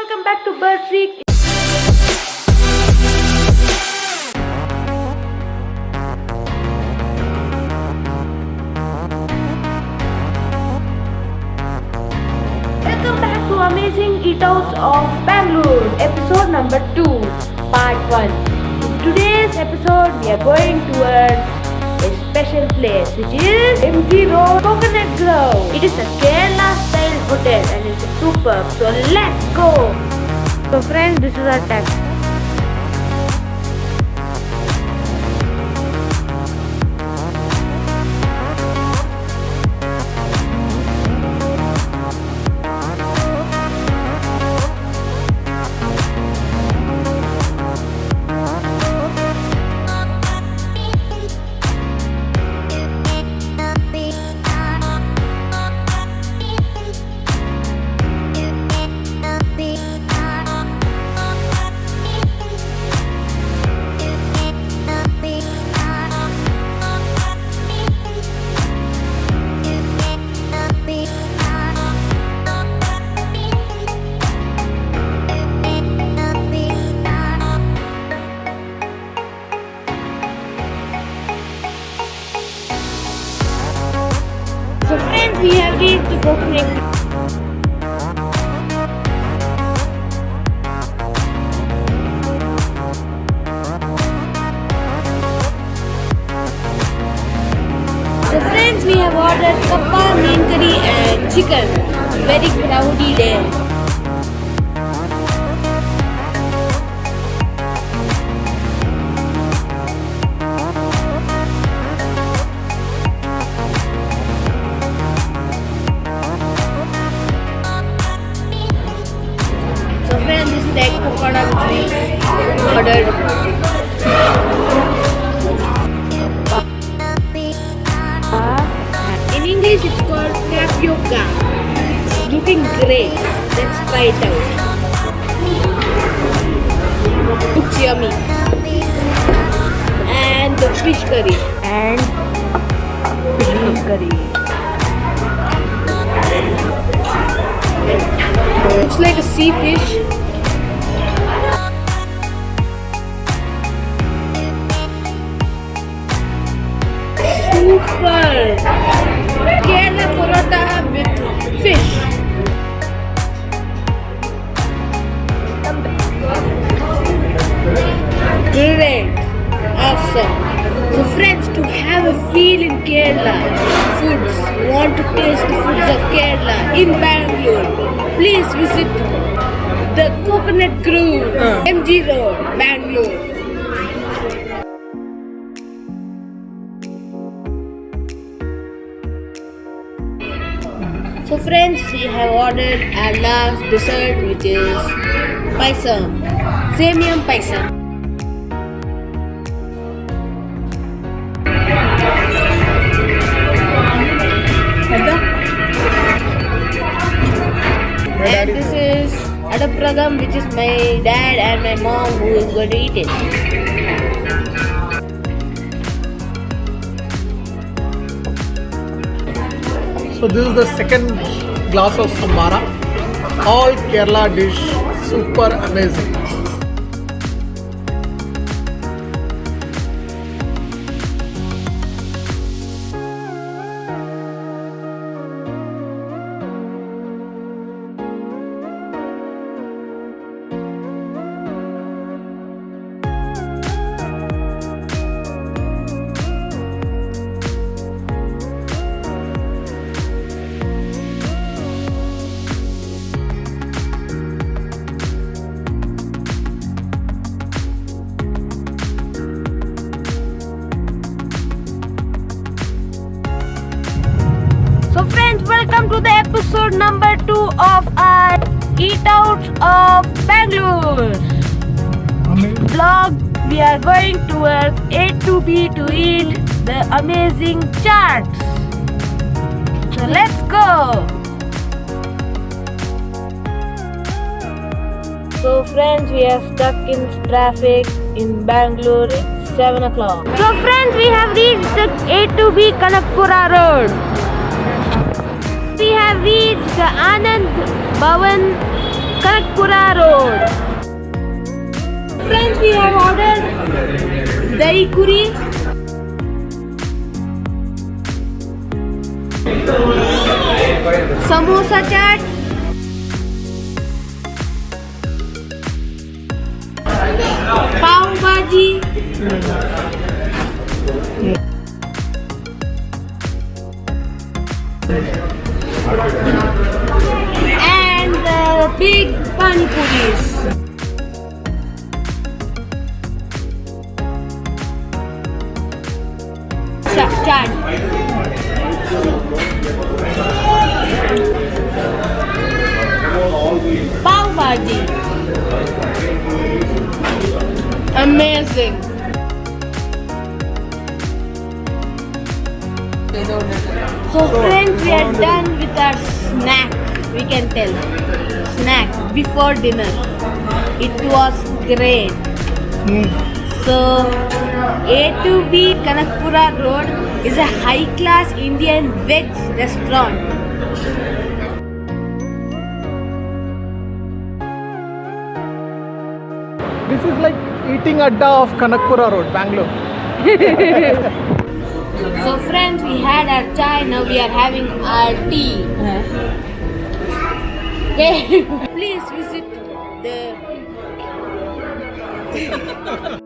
welcome back to Bird Freak. Welcome back to Amazing Eatouts of Bangalore, episode number 2, part 1. In today's episode, we are going towards a special place which is MG Road Coconut Grove. It is a superb. So let's go. So friends, this is our taxi. The So friends, we have ordered kappa, meen curry and chicken. Very crowdy there. In English, it's called tapioca. It's looking great. Let's try it out. Looks yummy. And the fish curry. And fish curry. Mm-hmm. It's like a sea fish. Super! Kerala paratha with fish. Great! Awesome! So friends, to have a feel in Kerala, foods, want to taste the foods of Kerala in Bangalore, please visit the Coconut Grove, uh. MG Road, Bangalore. So friends, we have ordered our last dessert which is payasam, semium payasam. And this is adapradam which is my dad and my mom who is going to eat it. So this is the second glass of sambara. All Kerala dish, super amazing. Episode number 2 of our Eat Out of Bangalore vlog. We are going towards A to B to eat the amazing chaats. So let's go. So friends, we are stuck in traffic in Bangalore. It's 7 o'clock. So friends, we have reached the A to B Kanakpura road. Bhavan Kanakpura road. Friends we have order dahi puri samosa चाट पाव भाजी puris. Cha- Pav bhaji. Amazing. So friends, we are done with our snack. We can tell snack before dinner. It was great. Hmm. So A to B Kanakpura Road is a high-class Indian veg restaurant. This is like eating adda of Kanakpura Road, Bangalore. So friends, we had our chai. Now we are having our tea. Uh-huh. Please visit the